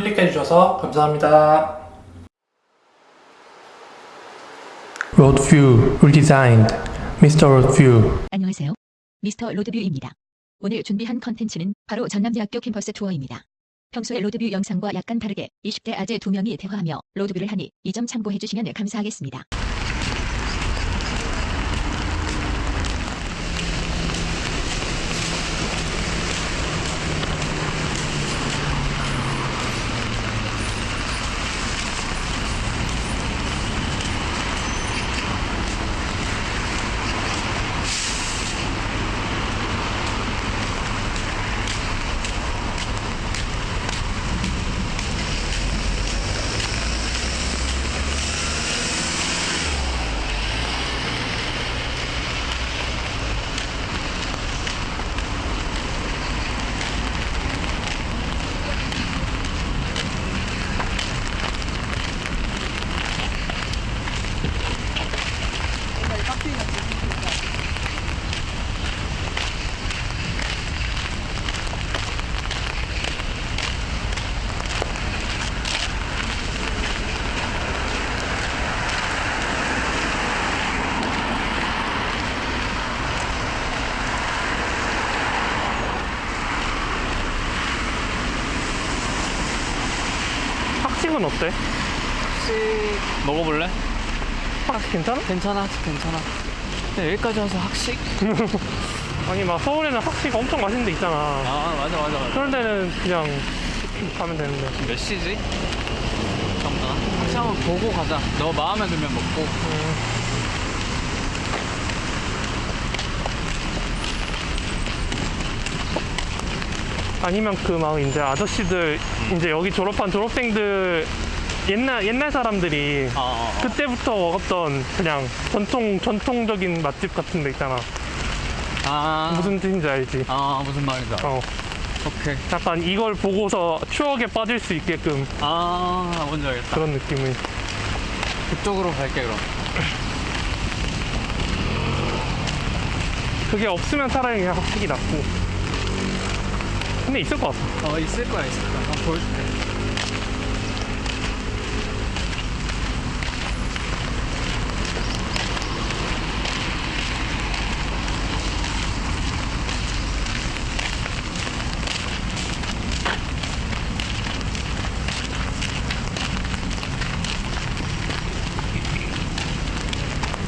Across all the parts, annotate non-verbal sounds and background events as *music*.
클릭해 주셔서 감사합니다. Road View Redesigned Mr. Road View 안녕하세요. 미스터 로드뷰입니다. 오늘 준비한 컨텐츠는 바로 전남대학교 캠퍼스 투어입니다. 평소의 로드뷰 영상과 약간 다르게 20대 아재 두 명이 대화하며 로드뷰를 하니 이 점 참고해 주시면 감사하겠습니다. 학식은 어때? 학식 먹어볼래? 학식 괜찮아? 괜찮아 괜찮아 근데 여기까지 와서 학식? *laughs* 아니 막 서울에는 학식 엄청 맛있는 데 있잖아. 아 맞아 맞아 맞아 그런 데는 그냥 가면 되는데. 몇 시지? 잠깐만 학식 한번 보고 가자 너 마음에 들면 먹고 아니면 그 막 이제 아저씨들 이제 여기 졸업한 졸업생들 옛날 옛날 사람들이 아, 아, 아. 그때부터 먹었던 그냥 전통 전통적인 맛집 같은 데 있잖아. 아 무슨 뜻인지 알지? 아 무슨 말인지 알아 어. 오케이 약간 이걸 보고서 추억에 빠질 수 있게끔 아 뭔지 알겠다 그런 느낌을. 그쪽으로 갈게 그럼 그게 없으면 차라리 그냥 학식이 낫고. 근데 있을 것 같아. 어 있을 거야 있을 거야 한번 보여줄게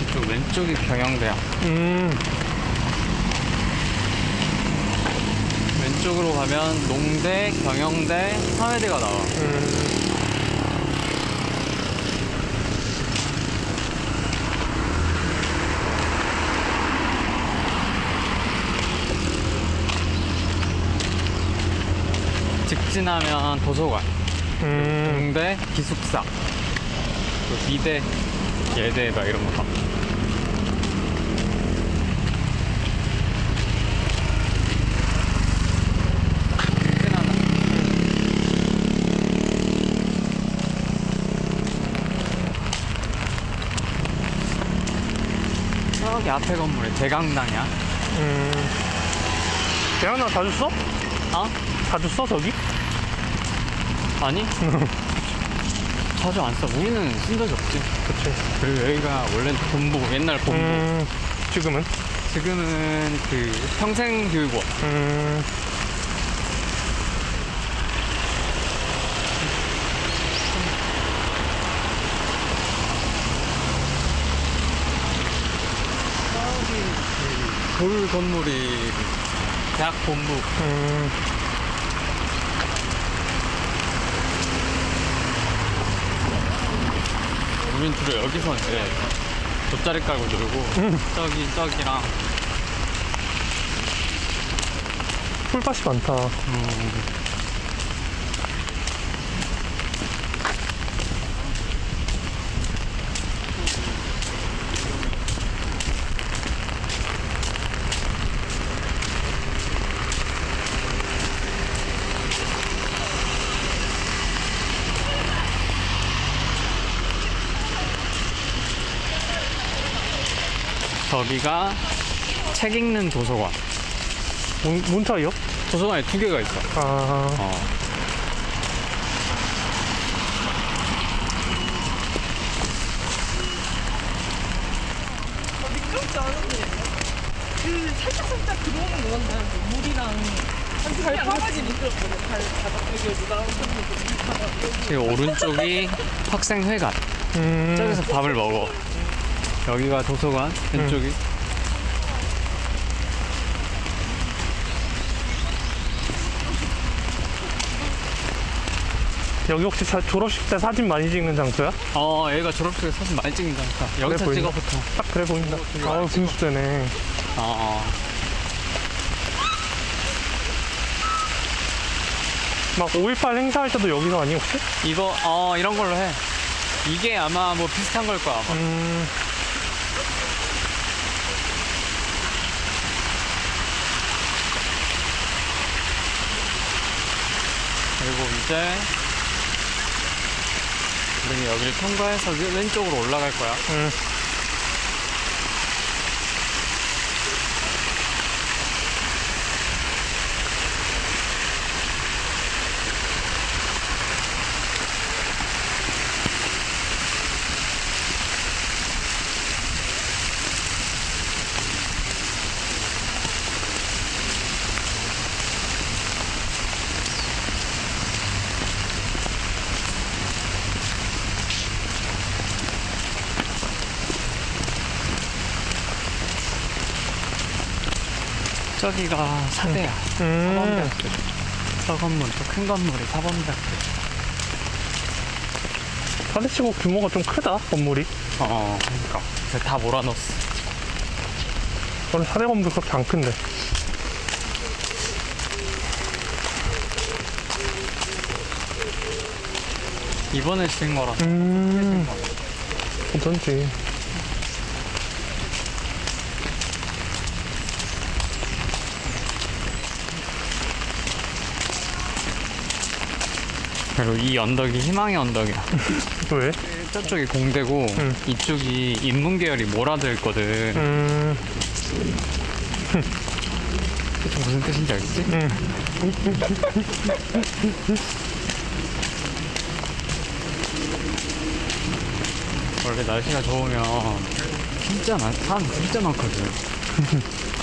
이쪽 왼쪽이 경영대야 음. 왼쪽으로 가면 농대, 경영대, 사회대가 나와. 음. 직진하면 도서관, 음. 농대, 기숙사, 또 미대, 예대 막 이런 거 봐. 직진하나? 저기 앞에 건물에 대강당이야. 음. 대학나 자주 써? 어? 자주 써 저기? 아니? *laughs* 자주 안 써. 우리는 쓴 적이 없지. 그치. 그리고 여기가 원래는 본부, 옛날 본부. 음. 지금은? 지금은 그 평생교육원. 음. 돌 건물이 대학 본부. 음. 우린 주로 여기서 이제 돗자리 깔고 놀고 저기 저기랑 풀밭이 많다. 저기가 책 읽는 도서관. 문, 문타이요? 도서관에 두 개가 있어. 아... 어. 미끄럽지 않은데 그 살짝살짝 들어오는 거 같네 물이랑 지금 그 오른쪽이 학생회관. 음... 저기서 밥을 먹어. 여기가 도서관, 왼쪽이. 여기 혹시 사- 졸업식 때 사진 많이 찍는 장소야? 어, 얘가 졸업식에 사진 많이 찍는다니까. 여기서 그래 찍어. 보통. 딱 그래 보인다. 아, 분수대네. 어, 어. 막5.18 행사할 때도 여기서 아니, 혹시? 이거, 어, 이런 걸로 해. 이게 아마 뭐 비슷한 걸 거야, 아마. 음, 그리고 이제 우리는 여기를 통과해서 왼- 왼쪽으로 올라갈 거야. 음. 저기가 사대야. 음. 사범대학교. 저 건물, 저 큰 건물이 사범대학교. 사대치고 규모가 좀 크다, 건물이. 어, 그러니까. 그래서 다 몰아넣었어. 저는 사대 건물 그렇게 안 큰데. 이번에 지은 거라서. 음, 어쩐지. 그리고 이 언덕이 희망의 언덕이야. *laughs* 왜? 저쪽이 공대고 응. 이쪽이 인문 계열이 몰아들거든. 음, 무슨 뜻인지 알겠지? 음. 원래 날씨가 좋으면 진짜 많, 사람 진짜 많거든. *laughs*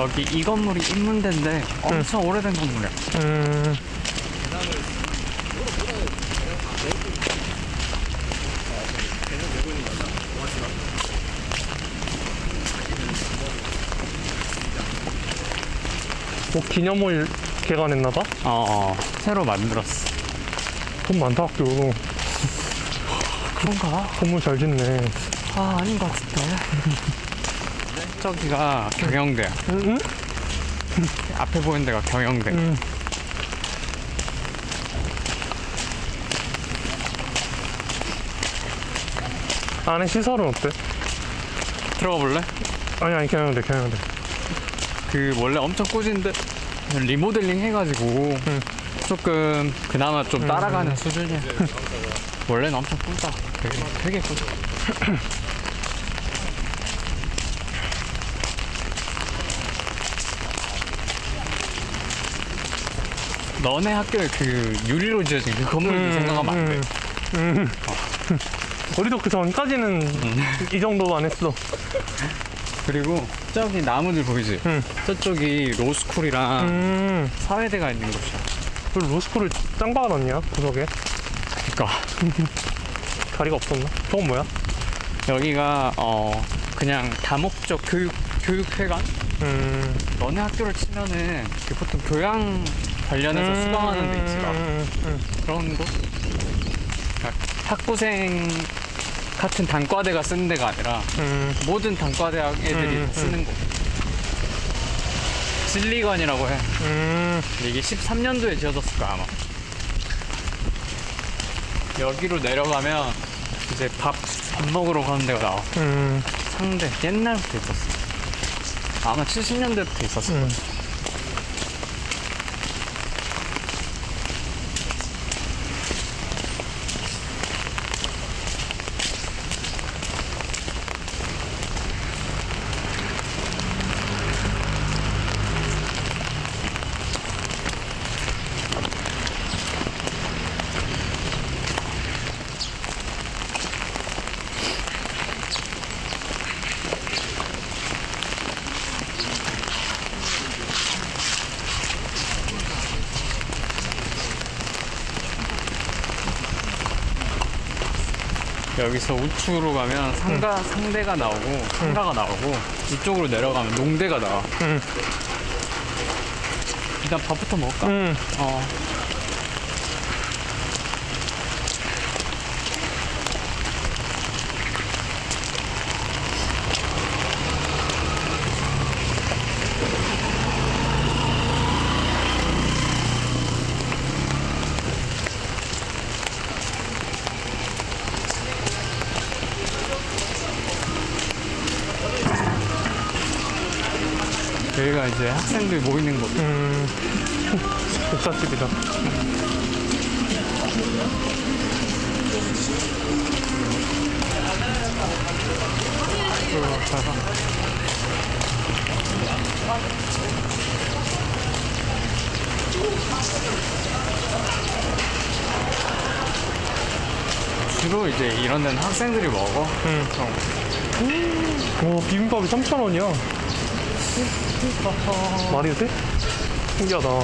여기 이 건물이 인문대인데 엄청 오래된 건물이야. 음. 뭐 기념물 개관했나봐? 어, 어. 새로 만들었어. 돈 많다 학교 그런가? 건물 잘 짓네 아, 아닌 것 같은데. 저기가 경영대야. 응? 앞에 보이는 데가 경영대. 응. 안에 시설은 어때? 들어가 볼래? 아니 아니 그냥 돼그 원래 엄청 꾸진데 리모델링 해가지고 조금 그나마 좀 따라가는 수준이야. 원래는 엄청 꾸다. 되게 되게 꾸다. *laughs* 너네 학교에 그 유리로 지어진 그 건물 생각하면 안 돼. 음. 우리도 그 전까지는 이 정도만 했어 그리고 저기 나무들 보이지? 응. 저쪽이 로스쿨이랑 음. 사회대가 있는 곳이야. 그 로스쿨을 짱 박아놨냐 구석에 그러니까 자리가 *laughs* 없었나? 저건 뭐야? 여기가 어 그냥 다목적 교육 교육회관. 음. 너네 학교를 치면은 그 보통 교양 관련해서 수강하는 데 있지 막 음, 음, 그런 곳. 그러니까 학부생 같은 단과대가 쓰는 데가 아니라 음. 모든 단과대학 애들이 음, 다 쓰는 곳. 진리관이라고 해. 음. 근데 이게 13년도에 지어졌을 거야 아마 여기로 내려가면 이제 밥, 밥 먹으러 가는 데가 나와 음. 상대 옛날부터 있었어 아마 70년대부터 있었어 음. 여기서 우측으로 가면 상가 상대가 나오고 상가가 나오고 이쪽으로 내려가면 농대가 나와. 응. 일단 밥부터 먹을까? 응. 어. 이제 학생들 모이는 곳. 음. 복사집이다. 주로 이제 이런 데는 학생들이 먹어. 응. 오, 비빔밥이 3,000원이야. 말이 돼? 신기하다. 와.